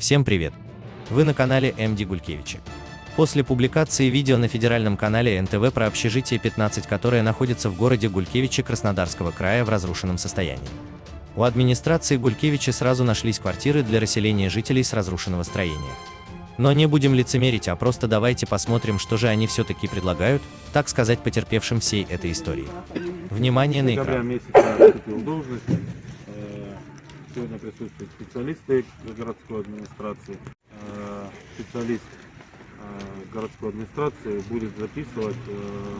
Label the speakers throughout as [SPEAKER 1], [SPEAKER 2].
[SPEAKER 1] Всем привет! Вы на канале МД Гулькевича. После публикации видео на федеральном канале НТВ про общежитие 15, которое находится в городе Гулькевиче Краснодарского края в разрушенном состоянии. У администрации Гулькевича сразу нашлись квартиры для расселения жителей с разрушенного строения. Но не будем лицемерить, а просто давайте посмотрим, что же они все-таки предлагают, так сказать, потерпевшим всей этой истории. Внимание на экран.
[SPEAKER 2] месяца вступил в должность. Э, Сегодня присутствуют специалисты городской администрации. Э, Специалист э, городской администрации будет записывать э,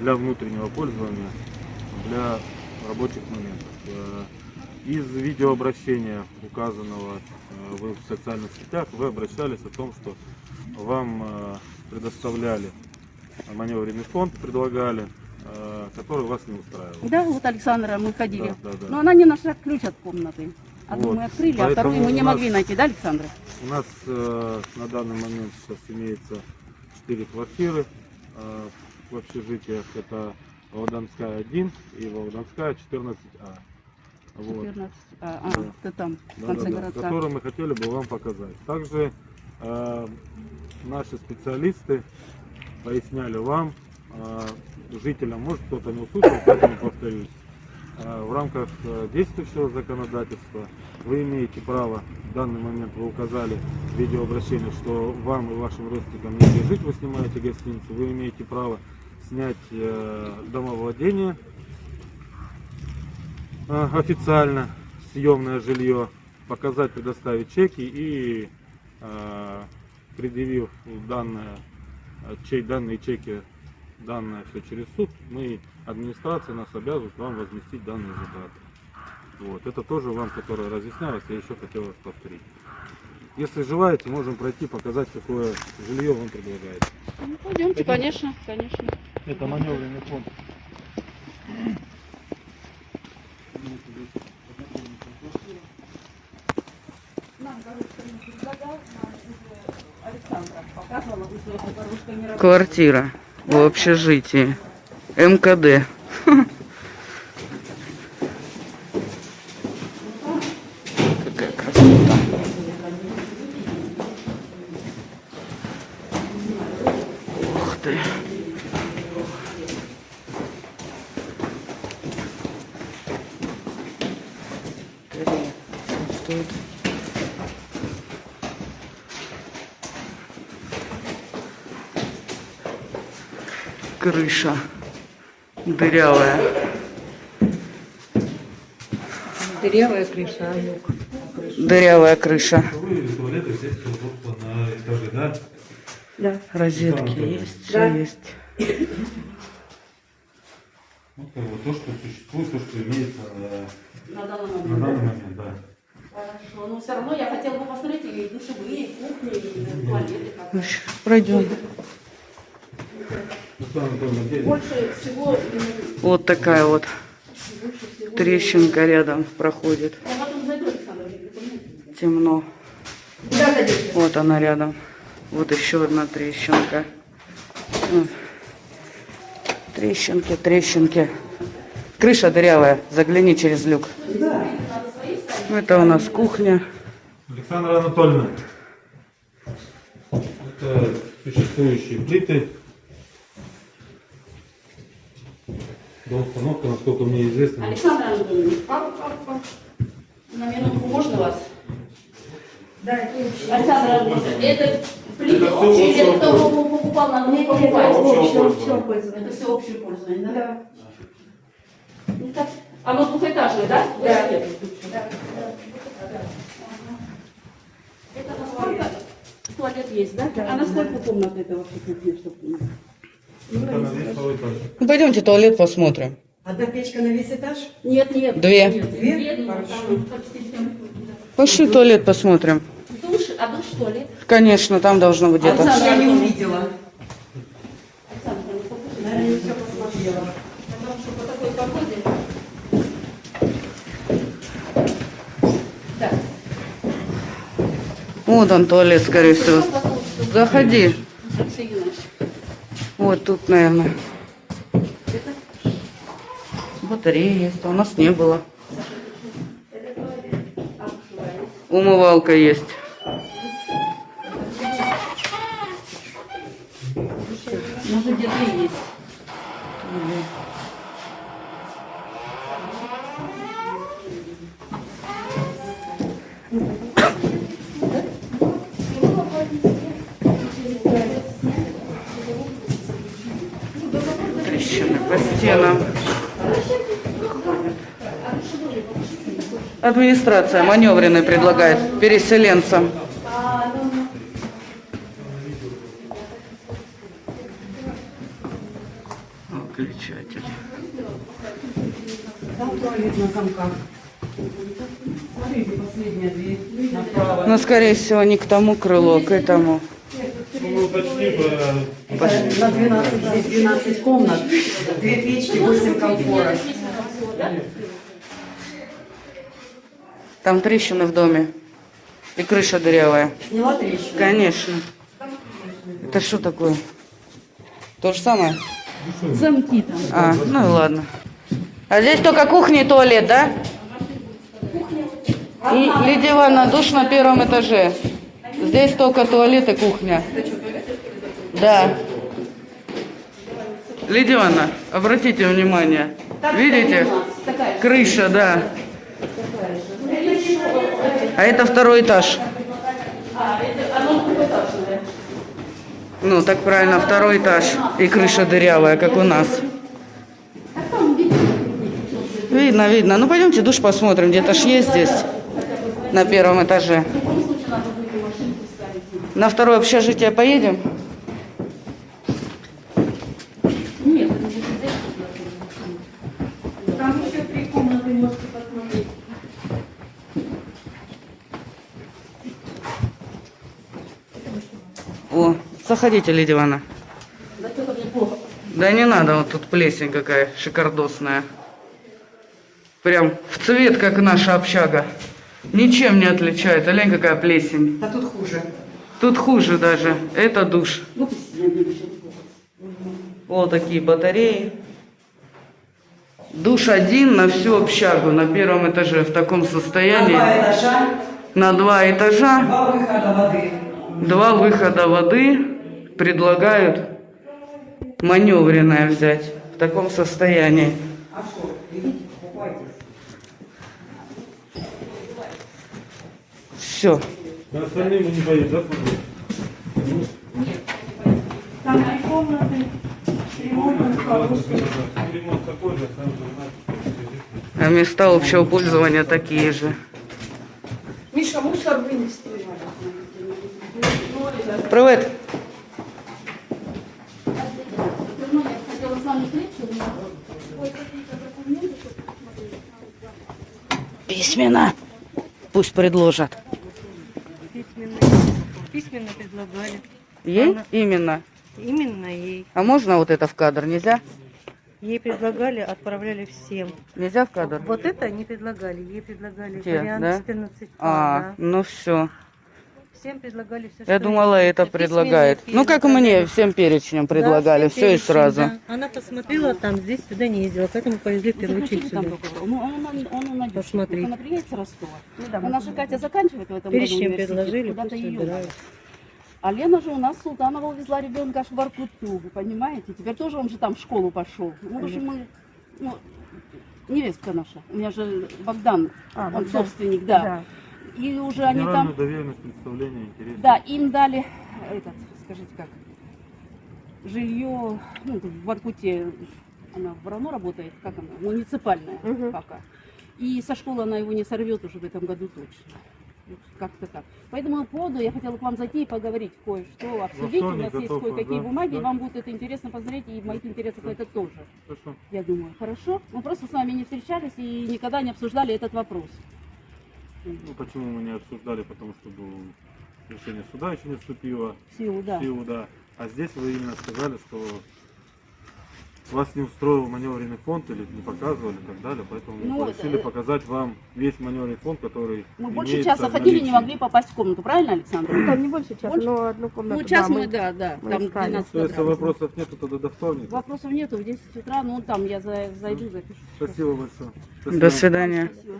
[SPEAKER 2] для внутреннего пользования, для рабочих моментов. Из видеообращения, указанного вы в социальных сетях, вы обращались о том, что вам предоставляли маневренный фонд, предлагали, который вас не устраивал.
[SPEAKER 3] Да, вот Александра мы ходили.
[SPEAKER 2] Да, да, да.
[SPEAKER 3] Но она не нашла ключ от комнаты. Одну
[SPEAKER 2] Вот.
[SPEAKER 3] мы открыли, а
[SPEAKER 2] Поэтому
[SPEAKER 3] вторую мы не
[SPEAKER 2] нас-
[SPEAKER 3] могли найти, да, Александра?
[SPEAKER 2] У нас э, на данный момент сейчас имеется 4 квартиры э, в общежитиях. Это Володарская 1 и Володарская 14А. Вот.
[SPEAKER 3] 14. А, а,
[SPEAKER 2] Да.
[SPEAKER 3] ты там, в
[SPEAKER 2] Да,
[SPEAKER 3] конце
[SPEAKER 2] да, да,
[SPEAKER 3] городка.
[SPEAKER 2] которые мы хотели бы вам показать. Также э, наши специалисты поясняли вам, э, жителям, может кто-то не услышал, поэтому повторюсь. Э, В рамках э, действующего законодательства вы имеете право, в данный момент вы указали в видеообращении, что вам и вашим родственникам негде жить, вы снимаете гостиницу, вы имеете право снять э, домовладение официально, съемное жилье, показать, предоставить чеки и предъявив данное, чей, данные чеки, данное все через суд, мы, администрация нас обязывает вам возместить данные затраты. Вот. Это тоже вам, которое разъяснялось, я еще хотел раз повторить. Если желаете, можем пройти, показать, какое жилье вам предлагает.
[SPEAKER 3] Ну, пойдемте,
[SPEAKER 2] Пойдем.
[SPEAKER 3] конечно, конечно.
[SPEAKER 2] Это маневренный фонд.
[SPEAKER 3] Нам Горушка не предлагал, нам уже Александра показывала, уже эта Горушка не работает.
[SPEAKER 4] Квартира в общежитии. МКД. Какая красота. Крыша дырявая.
[SPEAKER 5] Дырявая крыша, а люк.
[SPEAKER 4] Дырявая крыша.
[SPEAKER 2] На да?
[SPEAKER 5] Да.
[SPEAKER 4] Розетки есть,
[SPEAKER 5] Да.
[SPEAKER 4] все есть.
[SPEAKER 2] Вот как бы то, что существует, то, что имеется э,
[SPEAKER 3] На данный
[SPEAKER 2] на
[SPEAKER 3] момент.
[SPEAKER 2] данный момент, да.
[SPEAKER 3] Хорошо, но все равно я хотела бы посмотреть и душевые, и кухни, и туалеты.
[SPEAKER 4] Ну, Пройдем.
[SPEAKER 2] Руслан Анатольевич, где-
[SPEAKER 3] Больше всего, м,
[SPEAKER 4] Вот такая вот трещинка рядом проходит.
[SPEAKER 3] Припоминаю.
[SPEAKER 4] Темно. Вот она рядом. Вот еще одна трещинка. Трещинки, трещинки. Крыша дырявая. Загляни через люк. Это у нас кухня.
[SPEAKER 2] Александра Анатольевна, это существующие плиты. До установки, насколько мне известно,
[SPEAKER 3] Александр Анатольевич, папа, папа, на минутку можно вас?
[SPEAKER 5] Да.
[SPEAKER 3] Александр Анатольевич, это плиты
[SPEAKER 2] Это
[SPEAKER 3] кто покупал, надо
[SPEAKER 5] нет,
[SPEAKER 3] покупать?
[SPEAKER 5] это общее,
[SPEAKER 2] Общего
[SPEAKER 5] общего
[SPEAKER 3] Это
[SPEAKER 5] пользования.
[SPEAKER 3] все общее пользование, да?
[SPEAKER 5] Да.
[SPEAKER 3] Ну, так, Оно двухэтажное, да?
[SPEAKER 5] Да. Да.
[SPEAKER 3] Это насколько? Туалет есть, да?
[SPEAKER 5] Да,
[SPEAKER 3] А на сколько
[SPEAKER 5] да.
[SPEAKER 3] комнат это вообще чтобы
[SPEAKER 4] Ну, пойдемте туалет посмотрим.
[SPEAKER 5] Одна печка на весь этаж?
[SPEAKER 3] Нет, нет.
[SPEAKER 4] Две.
[SPEAKER 3] Нет,
[SPEAKER 5] Две?
[SPEAKER 3] Две,
[SPEAKER 5] Хорошо.
[SPEAKER 4] Пошли туалет посмотрим.
[SPEAKER 3] Душ, а душ туалет?
[SPEAKER 4] Конечно, там должно быть где-то.
[SPEAKER 5] Я не увидела.
[SPEAKER 3] Александр, покажите.
[SPEAKER 5] Наверное, не все посмотрела.
[SPEAKER 3] Потому что по такой погоде... Так.
[SPEAKER 4] Вот он туалет, скорее всего. Заходи. Вот тут, наверное. Батарея есть, а у нас не было. Умывалка есть.
[SPEAKER 3] Может,
[SPEAKER 4] где-то есть. Стенам. Администрация маневренный предлагает переселенцам. Выключатель.
[SPEAKER 5] Там туалет на замках. Смотрите, последняя дверь. Направо.
[SPEAKER 4] Но, скорее всего, не к тому крылу, а к этому.
[SPEAKER 2] Ну, уточни,
[SPEAKER 5] На 12, здесь 12 комнат, две печки, 8 комфорок.
[SPEAKER 4] Там трещины в доме. И крыша дырявая.
[SPEAKER 5] Сняла трещину.
[SPEAKER 4] Конечно. Это что такое? То же самое?
[SPEAKER 6] Замки там.
[SPEAKER 4] А, ну и ладно. А здесь только кухня и туалет, да? И Лидия Ивановна, душ на первом этаже. Здесь только туалет и кухня. Да. Лидия Ивановна, обратите внимание. Видите? Крыша, да. А это второй этаж. Ну, так правильно, второй этаж. И крыша дырявая, как у нас. Видно, видно. Ну, пойдемте душ посмотрим. Где-то ж есть здесь. На первом этаже. На второе общежитие поедем?
[SPEAKER 6] Там еще три комнаты можете посмотреть.
[SPEAKER 4] О, заходите, Лидия Ивановна. Да не надо, вот тут плесень какая шикардосная. Прям в цвет, как наша общага. Ничем не отличается. Лень, какая плесень.
[SPEAKER 5] А тут хуже.
[SPEAKER 4] Тут хуже даже. Это душ. Вот такие батареи. Душ один на всю общагу на первом этаже в таком
[SPEAKER 5] На
[SPEAKER 4] состоянии.
[SPEAKER 5] два этажа,
[SPEAKER 4] На два этажа,
[SPEAKER 5] два выхода воды.
[SPEAKER 4] Два выхода воды предлагают маневренное взять в таком состоянии.
[SPEAKER 5] А что, идите, покупайтесь.
[SPEAKER 4] Все.
[SPEAKER 2] На остальные мы не поедем, да, смотри?
[SPEAKER 6] Там три комнаты. Ремонт.
[SPEAKER 2] Ремонт такой же, сам же знаешь.
[SPEAKER 4] А места общего пользования такие же.
[SPEAKER 6] Миша, мусор вынести.
[SPEAKER 4] Привет.
[SPEAKER 7] Давно я хотела с вами встретиться, но ой, какие-то документы, чтобы посмотреть.
[SPEAKER 4] Письменно. Пусть предложат.
[SPEAKER 8] Письменно, письменно предлагали.
[SPEAKER 4] Ей?
[SPEAKER 8] Она-
[SPEAKER 4] Именно.
[SPEAKER 8] Именно ей.
[SPEAKER 4] А можно вот это в кадр? Нельзя?
[SPEAKER 8] Ей предлагали, отправляли всем.
[SPEAKER 4] Нельзя в кадр?
[SPEAKER 8] Вот это не предлагали. Ей предлагали
[SPEAKER 4] Те,
[SPEAKER 8] вариант
[SPEAKER 4] да?
[SPEAKER 8] 14
[SPEAKER 4] А,
[SPEAKER 8] да.
[SPEAKER 4] ну все.
[SPEAKER 8] Всем предлагали все,
[SPEAKER 4] Я думала, это предлагает. Ну, как мне, всем перечнем предлагали, все и сразу.
[SPEAKER 8] Она посмотрела там, здесь сюда не ездила, поэтому повезли в первую очередь сюда.
[SPEAKER 3] Ну, он, он, он, он,
[SPEAKER 8] Посмотреть.
[SPEAKER 3] Она приедет с Ростова. Она же, Катя, заканчивает в этом году
[SPEAKER 8] Перечень
[SPEAKER 3] университет,
[SPEAKER 8] предложили,
[SPEAKER 3] куда-то
[SPEAKER 8] пусть
[SPEAKER 3] ее
[SPEAKER 8] выбирают.
[SPEAKER 3] А Лена же у нас Султанова увезла ребенка аж в Воркуту, вы понимаете? Теперь тоже он же там в школу пошел. Ну, в общем, мы, ну, невестка наша. У меня же Богдан,
[SPEAKER 8] А,
[SPEAKER 3] он
[SPEAKER 8] Богдан.
[SPEAKER 3] собственник, да. И уже они там,
[SPEAKER 2] доверенность, представление, интересно.
[SPEAKER 3] да, им дали, этот, скажите как, жилье, ну, в Воркуте, она в РАНО работает, как она, муниципальная
[SPEAKER 8] Мгм.
[SPEAKER 3] пока. И со школы она его не сорвет уже в этом году точно. Как-то так. Поэтому по поводу я хотела к вам зайти и поговорить кое-что, обсудить. У нас есть кое-какие
[SPEAKER 2] да,
[SPEAKER 3] бумаги,
[SPEAKER 2] да.
[SPEAKER 3] вам будет это интересно посмотреть, и в моих интересах это тоже,
[SPEAKER 2] Хорошо.
[SPEAKER 3] я думаю. Хорошо? Мы просто с вами не встречались и никогда не обсуждали этот вопрос.
[SPEAKER 2] Ну, почему мы не обсуждали, потому что был решение суда еще не вступило
[SPEAKER 3] В силу, да.
[SPEAKER 2] в силу, да. А здесь вы именно сказали, что вас не устроил маневренный фонд или не показывали и так далее, поэтому
[SPEAKER 3] Ну,
[SPEAKER 2] мы решили
[SPEAKER 3] э,
[SPEAKER 2] показать вам весь маневренный фонд, который
[SPEAKER 3] Мы больше часа ходили, не могли попасть в комнату, правильно, Александр?
[SPEAKER 8] Там не больше часа,
[SPEAKER 3] Больше?
[SPEAKER 8] но одну комнату.
[SPEAKER 3] Ну, час
[SPEAKER 8] да,
[SPEAKER 3] мы, да, да,
[SPEAKER 8] мы
[SPEAKER 3] там
[SPEAKER 8] искали.
[SPEAKER 3] 12
[SPEAKER 2] То есть, если вопросов нету, тогда до вторника.
[SPEAKER 3] Вопросов нету, в 10 утра, ну там я за- зайду, запишу.
[SPEAKER 2] Спасибо большое.
[SPEAKER 4] До свидания.
[SPEAKER 3] Спасибо.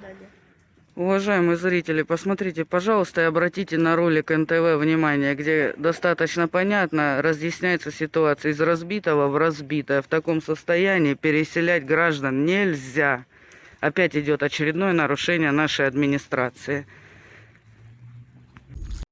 [SPEAKER 4] Уважаемые зрители, посмотрите, пожалуйста, и обратите на ролик НТВ внимание, где достаточно понятно разъясняется ситуация из разбитого в разбитое. В таком состоянии переселять граждан нельзя. Опять идет очередное нарушение нашей администрации.